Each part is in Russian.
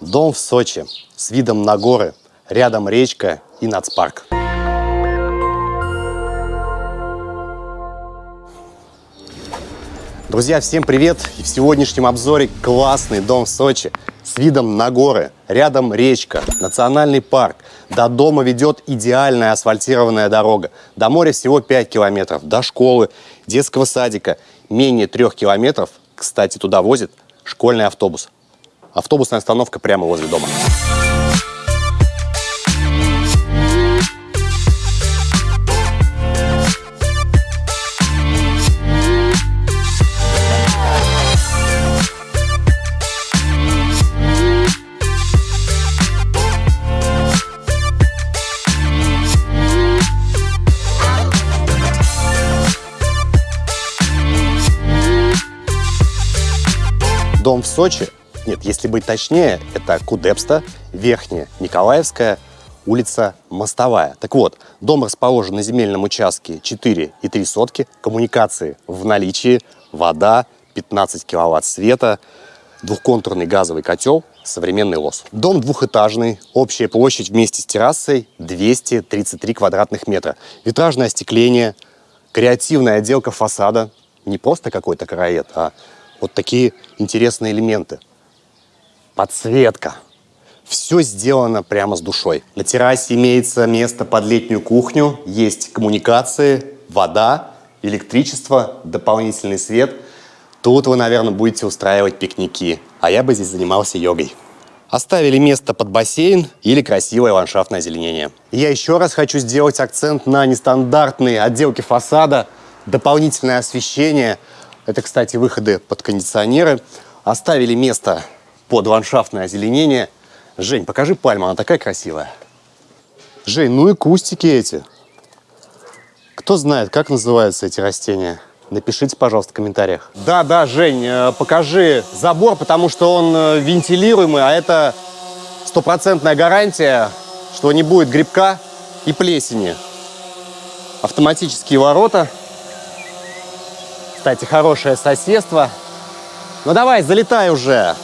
Дом в Сочи с видом на горы, рядом речка и нацпарк. Друзья, всем привет! И в сегодняшнем обзоре классный дом в Сочи с видом на горы, рядом речка, национальный парк. До дома ведет идеальная асфальтированная дорога. До моря всего 5 километров, до школы, детского садика менее 3 километров. Кстати, туда возит школьный автобус. Автобусная остановка прямо возле дома. Дом в Сочи, нет, если быть точнее, это Кудепста, Верхняя Николаевская, улица Мостовая. Так вот, дом расположен на земельном участке 4 и 3 сотки, коммуникации в наличии, вода, 15 киловатт света, двухконтурный газовый котел, современный лос. Дом двухэтажный, общая площадь вместе с террасой 233 квадратных метра. Витражное остекление, креативная отделка фасада, не просто какой-то караед, а вот такие интересные элементы. Подсветка. Все сделано прямо с душой. На террасе имеется место под летнюю кухню, есть коммуникации, вода, электричество, дополнительный свет. Тут вы, наверное, будете устраивать пикники, а я бы здесь занимался йогой. Оставили место под бассейн или красивое ландшафтное озеленение. Я еще раз хочу сделать акцент на нестандартные отделки фасада, дополнительное освещение. Это, кстати, выходы под кондиционеры. Оставили место под ландшафтное озеленение. Жень, покажи пальму, она такая красивая. Жень, ну и кустики эти. Кто знает, как называются эти растения? Напишите, пожалуйста, в комментариях. Да, да, Жень, э, покажи забор, потому что он э, вентилируемый, а это стопроцентная гарантия, что не будет грибка и плесени. Автоматические ворота. Кстати, хорошее соседство. Ну давай, залетай уже.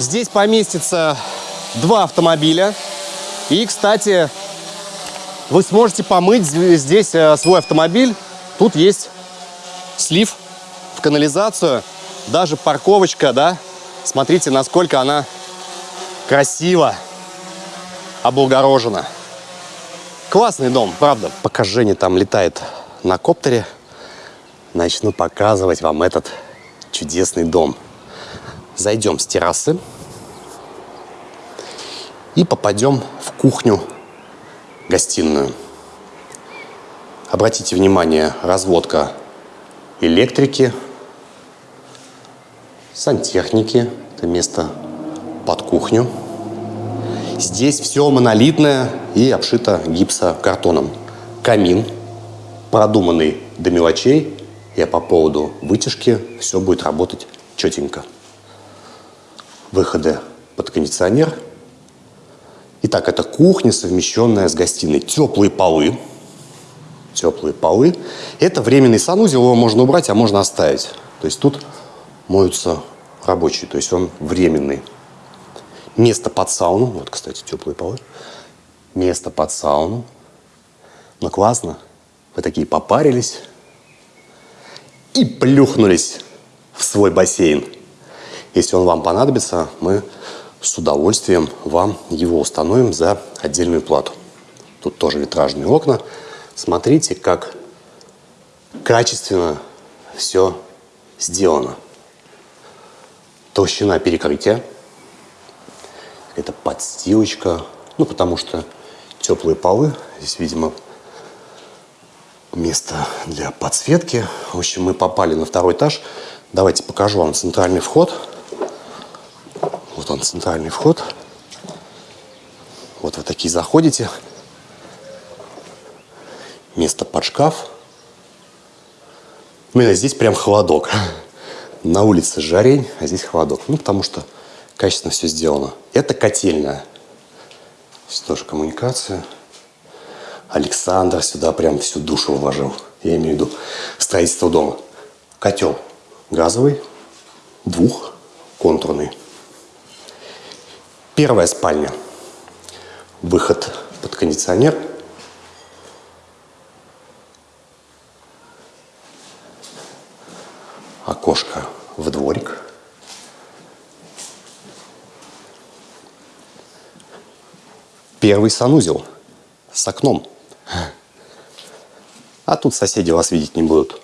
Здесь поместится два автомобиля. И, кстати, вы сможете помыть здесь э, свой автомобиль. Тут есть слив в канализацию, даже парковочка, да. Смотрите, насколько она красиво облагорожена. Классный дом, правда. Пока Женя там летает на коптере, начну показывать вам этот чудесный дом. Зайдем с террасы и попадем в кухню-гостиную. Обратите внимание, разводка электрики, сантехники, это место под кухню. Здесь все монолитное и обшито гипсокартоном. Камин продуманный до мелочей, и по поводу вытяжки все будет работать четенько выходы под кондиционер. Итак, это кухня, совмещенная с гостиной. Теплые полы. Теплые полы. Это временный санузел, его можно убрать, а можно оставить. То есть тут моются рабочие, то есть он временный. Место под сауну. Вот, кстати, теплые полы. Место под сауну. Ну, классно. Вы такие попарились и плюхнулись в свой бассейн. Если он вам понадобится, мы с удовольствием вам его установим за отдельную плату. Тут тоже витражные окна. Смотрите, как качественно все сделано. Толщина перекрытия. Это подстилочка. Ну, потому что теплые полы. Здесь, видимо, место для подсветки. В общем, мы попали на второй этаж. Давайте покажу вам центральный вход. Он, центральный вход. Вот вы такие заходите. Место под шкаф. Ну, и здесь прям холодок. На улице жарень, а здесь холодок. Ну, потому что качественно все сделано. Это котельная. Здесь тоже коммуникация. Александр сюда прям всю душу вложил. Я имею в виду строительство дома. Котел газовый, двухконтурный. Первая спальня. Выход под кондиционер. Окошко в дворик. Первый санузел с окном. А тут соседи вас видеть не будут.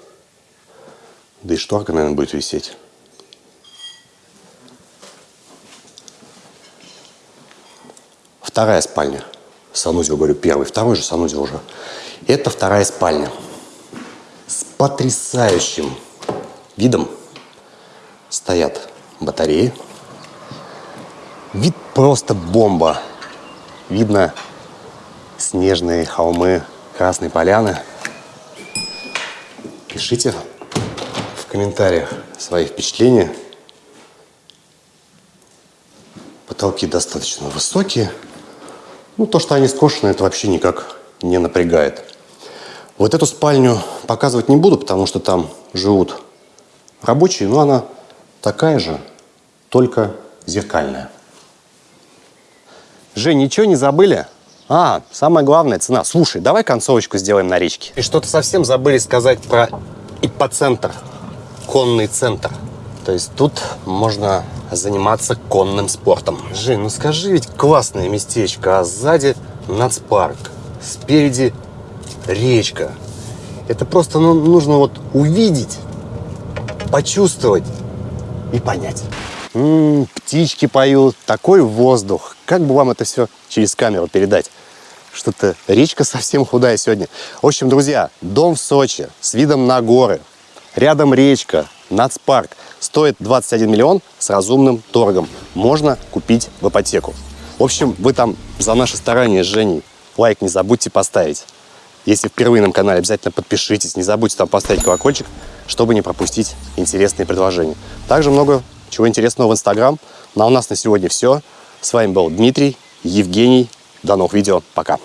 Да и шторка, наверное, будет висеть. Вторая спальня. Санузел, говорю, первый. Второй же санузел уже. Это вторая спальня. С потрясающим видом. Стоят батареи. Вид просто бомба. Видно снежные холмы Красной Поляны. Пишите в комментариях свои впечатления. Потолки достаточно высокие. Ну, то, что они скошены, это вообще никак не напрягает. Вот эту спальню показывать не буду, потому что там живут рабочие, но она такая же, только зеркальная. Жень, ничего не забыли? А, самое главное, цена. Слушай, давай концовочку сделаем на речке. И что-то совсем забыли сказать про иппоцентр, конный центр. То есть тут можно заниматься конным спортом. Жень, ну скажи, ведь классное местечко, а сзади нацпарк, спереди речка. Это просто ну, нужно вот увидеть, почувствовать и понять. М-м, птички поют, такой воздух. Как бы вам это все через камеру передать? Что-то речка совсем худая сегодня. В общем, друзья, дом в Сочи с видом на горы. Рядом речка, нацпарк. Стоит 21 миллион с разумным торгом. Можно купить в ипотеку. В общем, вы там за наши старания с Женей лайк не забудьте поставить. Если впервые на канале, обязательно подпишитесь. Не забудьте там поставить колокольчик, чтобы не пропустить интересные предложения. Также много чего интересного в Инстаграм. Ну а у нас на сегодня все. С вами был Дмитрий, Евгений. До новых видео. Пока.